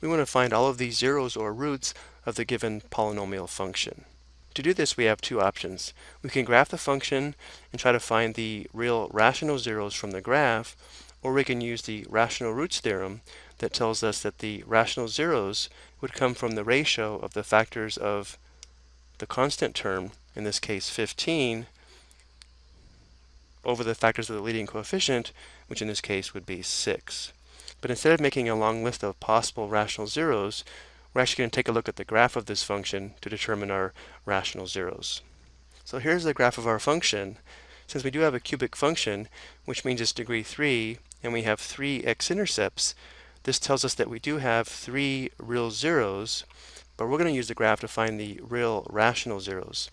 we want to find all of these zeros or roots of the given polynomial function. To do this, we have two options. We can graph the function and try to find the real rational zeros from the graph, or we can use the rational roots theorem that tells us that the rational zeros would come from the ratio of the factors of the constant term, in this case 15, over the factors of the leading coefficient, which in this case would be 6. But instead of making a long list of possible rational zeros, we're actually going to take a look at the graph of this function to determine our rational zeros. So here's the graph of our function. Since we do have a cubic function, which means it's degree 3, and we have three x-intercepts, this tells us that we do have three real zeros, but we're going to use the graph to find the real rational zeros.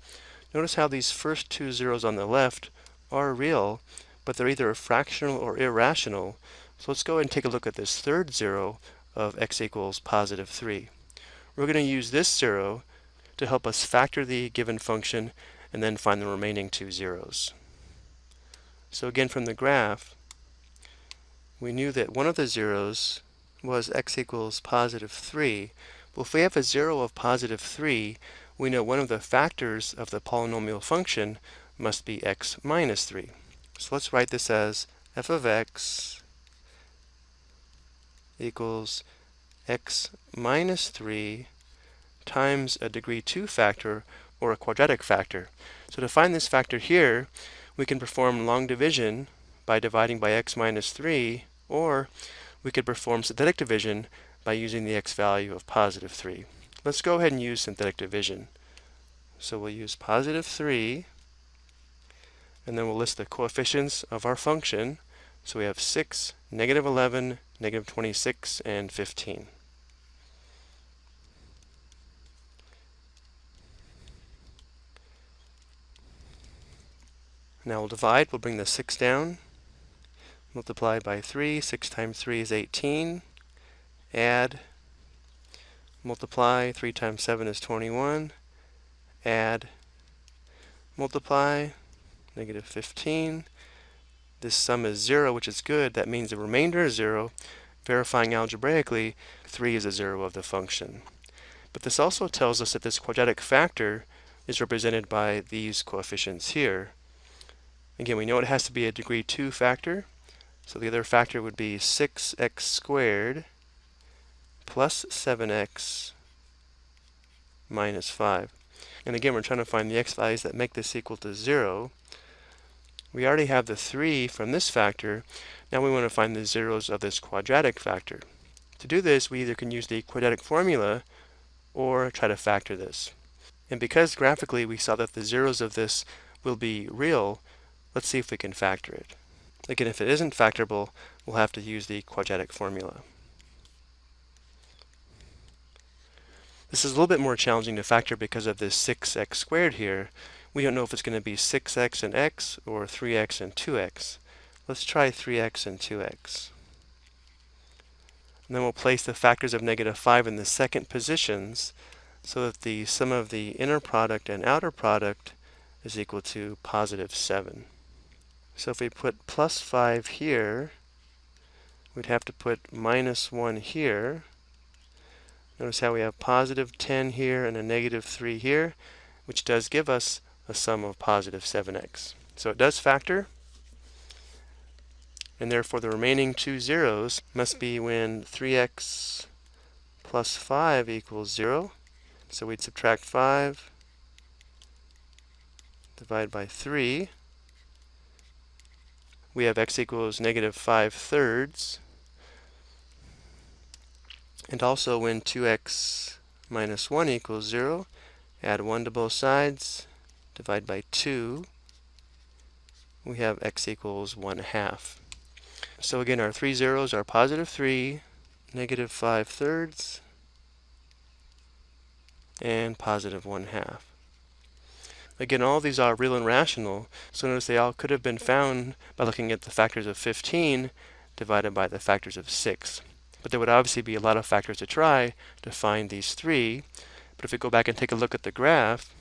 Notice how these first two zeros on the left are real, but they're either fractional or irrational. So let's go and take a look at this third zero of x equals positive 3. We're going to use this zero to help us factor the given function and then find the remaining two zeros. So again from the graph, we knew that one of the zeros was x equals positive 3. Well, if we have a zero of positive 3, we know one of the factors of the polynomial function must be x minus 3. So let's write this as f of x equals x minus 3 times a degree 2 factor or a quadratic factor. So to find this factor here, we can perform long division by dividing by x minus 3, or we could perform synthetic division by using the x value of positive 3. Let's go ahead and use synthetic division. So we'll use positive 3 and then we'll list the coefficients of our function. So we have 6, negative 11, negative 26, and 15. Now we'll divide, we'll bring the 6 down, multiply by 3, 6 times 3 is 18, add, multiply, 3 times 7 is 21, add, multiply, negative 15. This sum is 0, which is good. That means the remainder is 0. Verifying algebraically, 3 is a 0 of the function. But this also tells us that this quadratic factor is represented by these coefficients here. Again, we know it has to be a degree 2 factor. So the other factor would be 6x squared plus 7x minus 5. And again, we're trying to find the x values that make this equal to 0. We already have the 3 from this factor. Now we want to find the zeros of this quadratic factor. To do this, we either can use the quadratic formula or try to factor this. And because graphically we saw that the zeros of this will be real, let's see if we can factor it. Again, if it isn't factorable, we'll have to use the quadratic formula. This is a little bit more challenging to factor because of this 6x squared here, we don't know if it's going to be 6x and x or 3x and 2x. Let's try 3x and 2x. And then we'll place the factors of negative 5 in the second positions so that the sum of the inner product and outer product is equal to positive 7. So if we put plus 5 here, we'd have to put minus 1 here. Notice how we have positive 10 here and a negative 3 here, which does give us a sum of positive 7x. So it does factor, and therefore the remaining two zeros must be when 3x plus 5 equals 0. So we'd subtract 5, divide by 3. We have x equals negative 5 thirds. And also when 2x minus 1 equals 0, add 1 to both sides, divide by 2, we have x equals 1 half. So again, our three zeros are positive 3, negative 5 thirds, and positive 1 half. Again, all these are real and rational, so notice they all could have been found by looking at the factors of 15 divided by the factors of 6. But there would obviously be a lot of factors to try to find these three. But if we go back and take a look at the graph,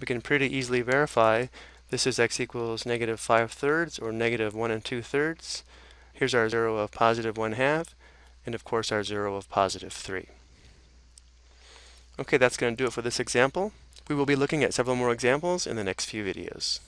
we can pretty easily verify this is x equals negative 5 thirds or negative 1 and 2 thirds. Here's our 0 of positive 1 half. and of course our zero of positive 3. Okay, that's going to do it for this example. We will be looking at several more examples in the next few videos.